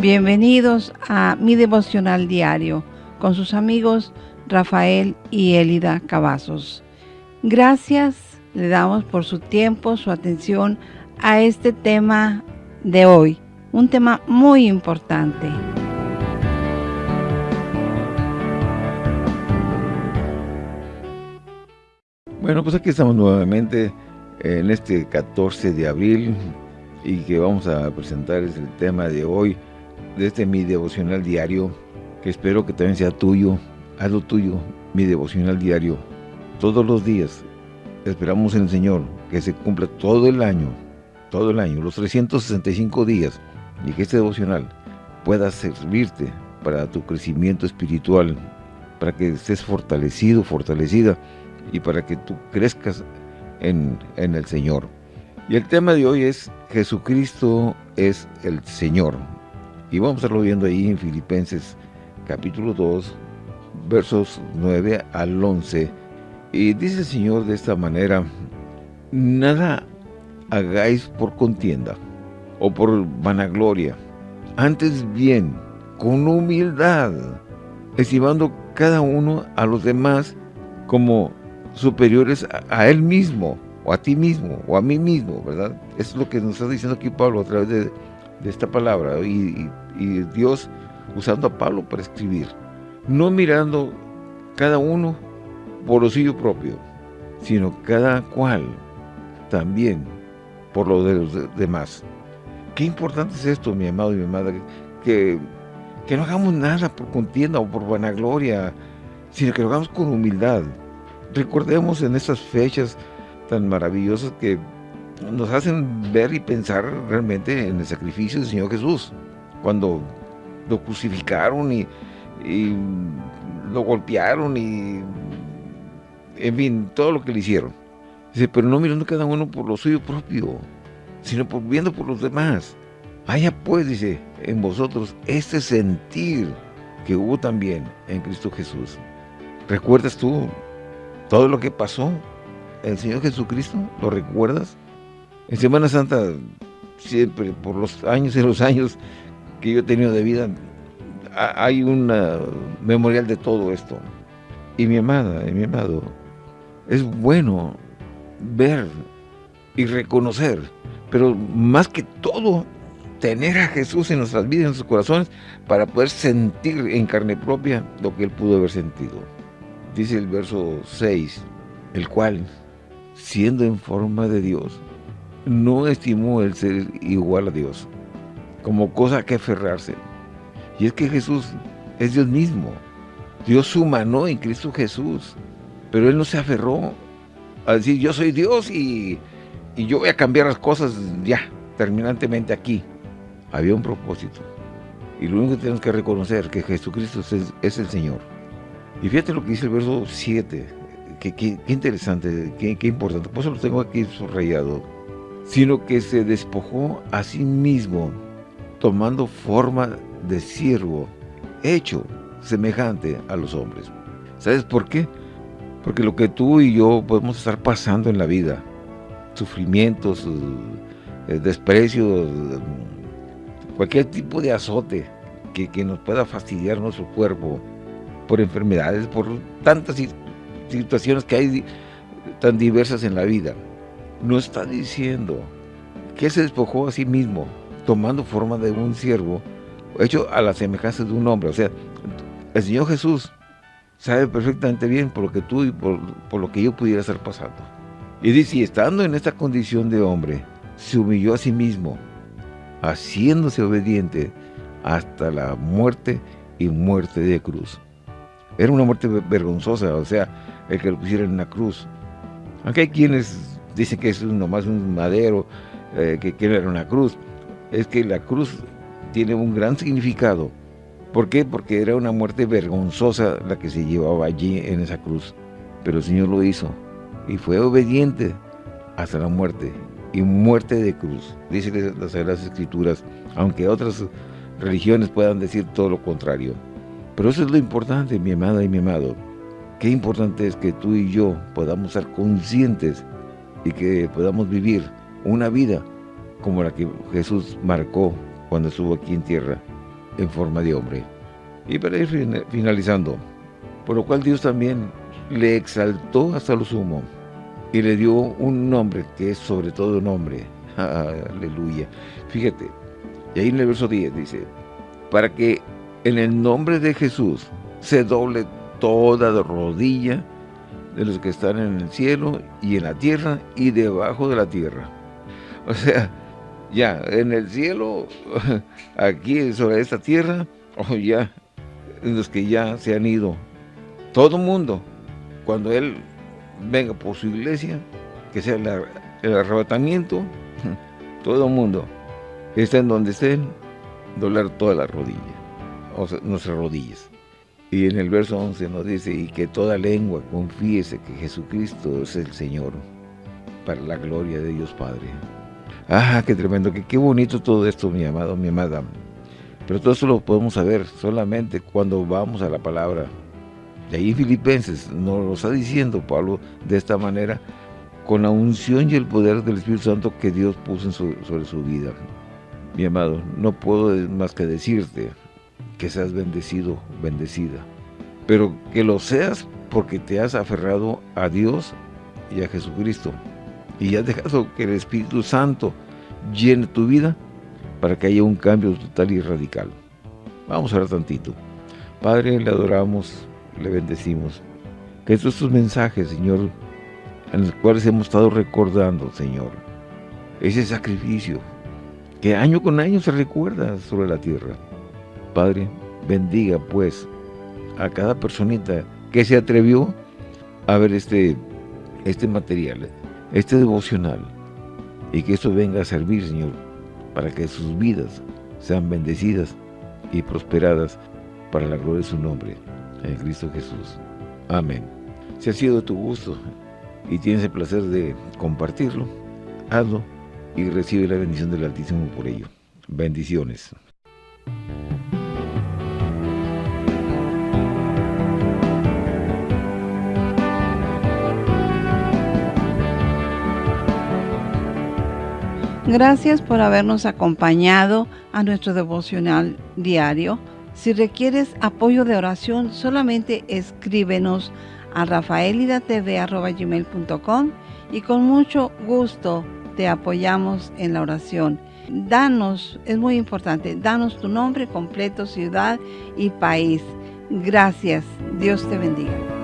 Bienvenidos a mi devocional diario con sus amigos Rafael y Elida Cavazos. Gracias le damos por su tiempo, su atención a este tema de hoy, un tema muy importante. Bueno, pues aquí estamos nuevamente en este 14 de abril y que vamos a presentar es el tema de hoy, de este mi devocional diario, que espero que también sea tuyo, hazlo tuyo, mi devocional diario, todos los días. Esperamos en el Señor que se cumpla todo el año, todo el año, los 365 días, y que este devocional pueda servirte para tu crecimiento espiritual, para que estés fortalecido, fortalecida, y para que tú crezcas en, en el Señor. Y el tema de hoy es Jesucristo es el Señor. Y vamos a estarlo viendo ahí en Filipenses capítulo 2, versos 9 al 11. Y dice el Señor de esta manera, nada hagáis por contienda o por vanagloria, antes bien, con humildad, estimando cada uno a los demás como superiores a, él mismo, o a ti mismo, o a mí mismo, ¿verdad? Es lo que nos está diciendo aquí Pablo a través de, esta palabra, y, Dios usando a Pablo para escribir, no mirando cada uno por lo suyo propio, sino cada cual también por lo de los demás. Qué importante es esto, mi amado y mi madre, que, que no hagamos nada por contienda o por vanagloria, sino que lo hagamos con humildad. Recordemos en estas fechas tan maravillosas que nos hacen ver y pensar realmente en el sacrificio del Señor Jesús. Cuando lo crucificaron y, lo golpearon y en fin, todo lo que le hicieron. Dice, pero no mirando cada uno por lo suyo propio, sino por, viendo por los demás. Haya pues, dice, en vosotros este sentir que hubo también en Cristo Jesús. ¿Recuerdas tú todo lo que pasó? ¿El Señor Jesucristo? ¿Lo recuerdas? En Semana Santa, siempre, por los años y los años que yo he tenido de vida, hay un memorial de todo esto. Y mi amada, mi amado, es bueno ver y reconocer, pero más que todo, tener a Jesús en nuestras vidas, en nuestros corazones, para poder sentir en carne propia lo que Él pudo haber sentido. Dice el verso 6, el cual, siendo en forma de Dios, no estimó el ser igual a Dios, como cosa que aferrarse. Y es que Jesús es Dios mismo. Dios humanó en Cristo Jesús. Pero él no se aferró a decir, yo soy Dios y, yo voy a cambiar las cosas ya, terminantemente aquí. Había un propósito. Y lo único que tenemos que reconocer que Jesucristo es, el Señor. Y fíjate lo que dice el verso 7. Qué, interesante, qué, importante. Por eso lo tengo aquí subrayado. Sino que se despojó a sí mismo, tomando forma de siervo, hecho semejante a los hombres. ¿Sabes por qué? Porque lo que tú y yo podemos estar pasando en la vida, sufrimientos, eh, desprecios, cualquier tipo de azote que, nos pueda fastidiar nuestro cuerpo por enfermedades, por tantas situaciones que hay tan diversas en la vida. No está diciendo que se despojó a sí mismo, tomando forma de un siervo, hecho a la semejanza de un hombre. O sea, el Señor Jesús sabe perfectamente bien por lo que tú y por, lo que yo pudiera estar pasando. Y dice, estando en esta condición de hombre, se humilló a sí mismo, haciéndose obediente hasta la muerte y muerte de cruz. Era una muerte vergonzosa, o sea, el que lo pusiera en una cruz. Aunque hay quienes dicen que es nomás un madero, eh, que, que era una cruz. Es que la cruz tiene un gran significado ¿Por qué? Porque era una muerte vergonzosa la que se llevaba allí en esa cruz. Pero el Señor lo hizo y fue obediente hasta la muerte y muerte de cruz. Dice las Sagradas Escrituras, aunque otras religiones puedan decir todo lo contrario. Pero eso es lo importante, mi amada y mi amado. Qué importante es que tú y yo podamos ser conscientes y que podamos vivir una vida como la que Jesús marcó cuando estuvo aquí en tierra en forma de hombre. Y para ir finalizando, por lo cual Dios también le exaltó hasta lo sumo y le dio un nombre que es sobre todo nombre. Aleluya. Fíjate, y ahí en el verso 10 dice, para que en el nombre de Jesús se doble toda rodilla de los que están en el cielo y en la tierra y debajo de la tierra. O sea, ya, en el cielo, aquí sobre esta tierra, o ya, los que ya se han ido, todo mundo, cuando Él venga por su iglesia, que sea el, arrebatamiento, todo mundo, estén donde estén, doblar toda la rodilla, o sea, nuestras rodillas. Y en el verso 11 nos dice, y que toda lengua confiese que Jesucristo es el Señor, para la gloria de Dios Padre. Ah, qué tremendo, qué, qué bonito todo esto, mi amado, mi amada. Pero todo eso lo podemos saber solamente cuando vamos a la palabra. De ahí Filipenses nos lo está diciendo Pablo de esta manera, con la unción y el poder del Espíritu Santo que Dios puso sobre su vida. Mi amado, no puedo más que decirte, que seas bendecido, bendecida. Pero que lo seas porque te has aferrado a Dios y a Jesucristo. Y has dejado que el Espíritu Santo llene tu vida para que haya un cambio total y radical. Vamos a ver tantito. Padre, le adoramos, le bendecimos. Que estos mensajes, Señor, en los cuales hemos estado recordando, Señor, ese sacrificio que año con año se recuerda sobre la tierra Padre, bendiga pues a cada personita que se atrevió a ver este, este material, este devocional, y que esto venga a servir, Señor, para que sus vidas sean bendecidas y prosperadas para la gloria de su nombre, en Cristo Jesús. Amén. Si ha sido tu gusto y tienes el placer de compartirlo, hazlo y recibe la bendición del Altísimo por ello. Bendiciones. Gracias por habernos acompañado a nuestro devocional diario. Si requieres apoyo de oración, solamente escríbenos a rafaelidatv.com y con mucho gusto te apoyamos en la oración. Danos, es muy importante, danos tu nombre completo, ciudad y país. Gracias. Dios te bendiga.